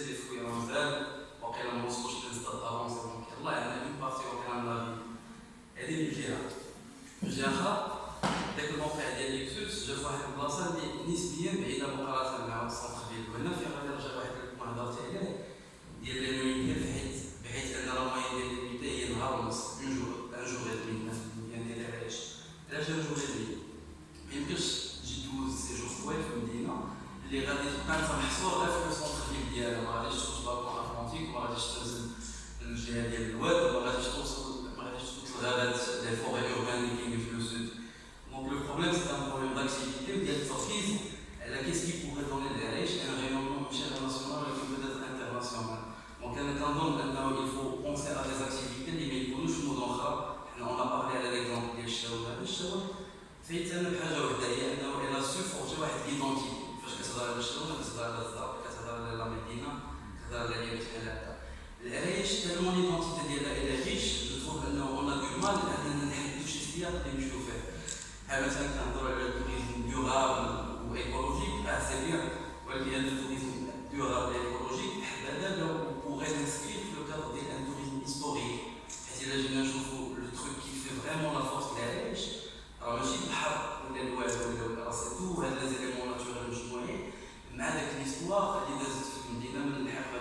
اللي خويا راه مازال ما وصلوش للستاد افونسي دونك يلاه عندنا بارتي واقيلا من لا هذه اللي جهه الجهة داك الموقع ديال ليكسوس جا في واحد البلاصة اللي نسبيا بعيدة مقارنة مع السونتر ديال وهنا في غادي نرجع واحد ما هضرت عليه ديال الانوميتي بحيث بحيث أن لا ديال الانوميتي هي نهار ونص أن جور أن جور غير دمي يعني ديال علاش؟ علاش أن جور غير دمي ميمكنش تجي دوز séjour طويل في المدينة اللي غادي تبقى انت محصور غير في الجهه ديال الواد ما غاديش توصل ما غاديش توصل الغابات les forêts urbaines اللي كاينين في le donc le problème c'est un problème d'activité ديال التركيز على qu'est-ce qui pourrait donner العرايش un rayonnement ماشي غير national ولكن peut-être international donc أنا كنظن انه il faut penser à des activités اللي ما يكونوش في مدن أخرى حنا اون بارلي على ليكزومبل ديال الشاور هذا الشاور فايت أنا بحاجه وحده هي انه إلى سو واحد ليدونتيتي فاش كتهضر على الشاور كتهضر على الزرق كتهضر على لا مدينه كتهضر على على هذا العرايش تالمون ليدونتيتي ديالها إلى ريش جو تروف انه اون ا دو مال اننا نحددو شي سياق اللي نمشيو فيه. بحال مثلا كنهضروا على التوريزم ديورابل وايكولوجيك آه سي ولكن هذا التوريزم ديورابل ايكولوجيك بحال هذا لو pourrait s'inscrire في le cadre ديال un tourisme historique حيت إلا جينا نشوفوا le truc qui fait vraiment la force ديال العرايش راه ماشي البحر ولا الواد ولا راه تو هاد les éléments naturels مجموعين. مع داك l'histoire اللي دازت في المدينة من الحقبة